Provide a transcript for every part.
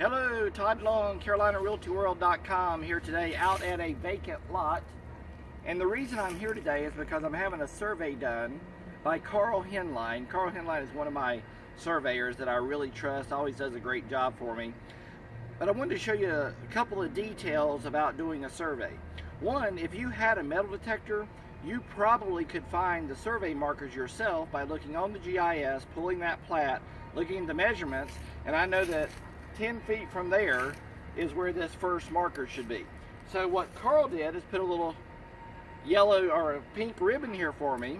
Hello, Todd Long, CarolinaRealtyWorld.com here today out at a vacant lot. And the reason I'm here today is because I'm having a survey done by Carl Henline. Carl Henline is one of my surveyors that I really trust, always does a great job for me. But I wanted to show you a couple of details about doing a survey. One, if you had a metal detector, you probably could find the survey markers yourself by looking on the GIS, pulling that plat, looking at the measurements, and I know that 10 feet from there is where this first marker should be. So what Carl did is put a little yellow or a pink ribbon here for me,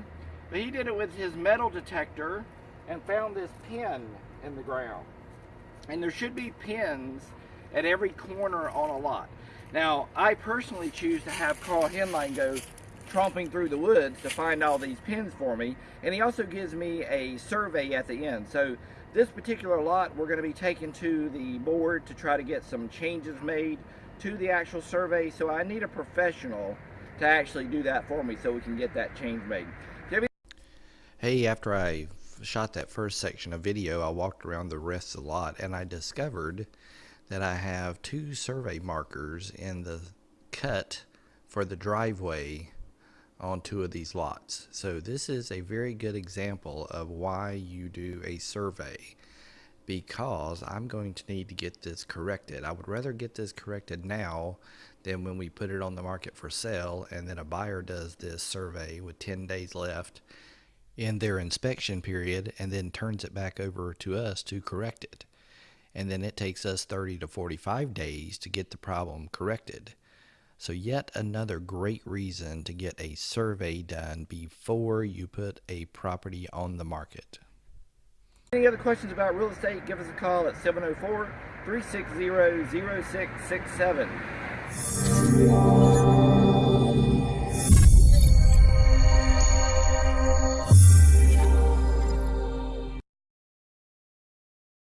but he did it with his metal detector and found this pin in the ground. And there should be pins at every corner on a lot. Now, I personally choose to have Carl Henline go tromping through the woods to find all these pins for me. And he also gives me a survey at the end. So this particular lot, we're going to be taking to the board to try to get some changes made to the actual survey. So I need a professional to actually do that for me so we can get that change made. Hey, after I shot that first section of video, I walked around the rest of the lot and I discovered that I have two survey markers in the cut for the driveway on two of these lots. So this is a very good example of why you do a survey because I'm going to need to get this corrected. I would rather get this corrected now than when we put it on the market for sale and then a buyer does this survey with 10 days left in their inspection period and then turns it back over to us to correct it. And then it takes us 30 to 45 days to get the problem corrected. So yet another great reason to get a survey done before you put a property on the market. Any other questions about real estate, give us a call at 704 360 0667.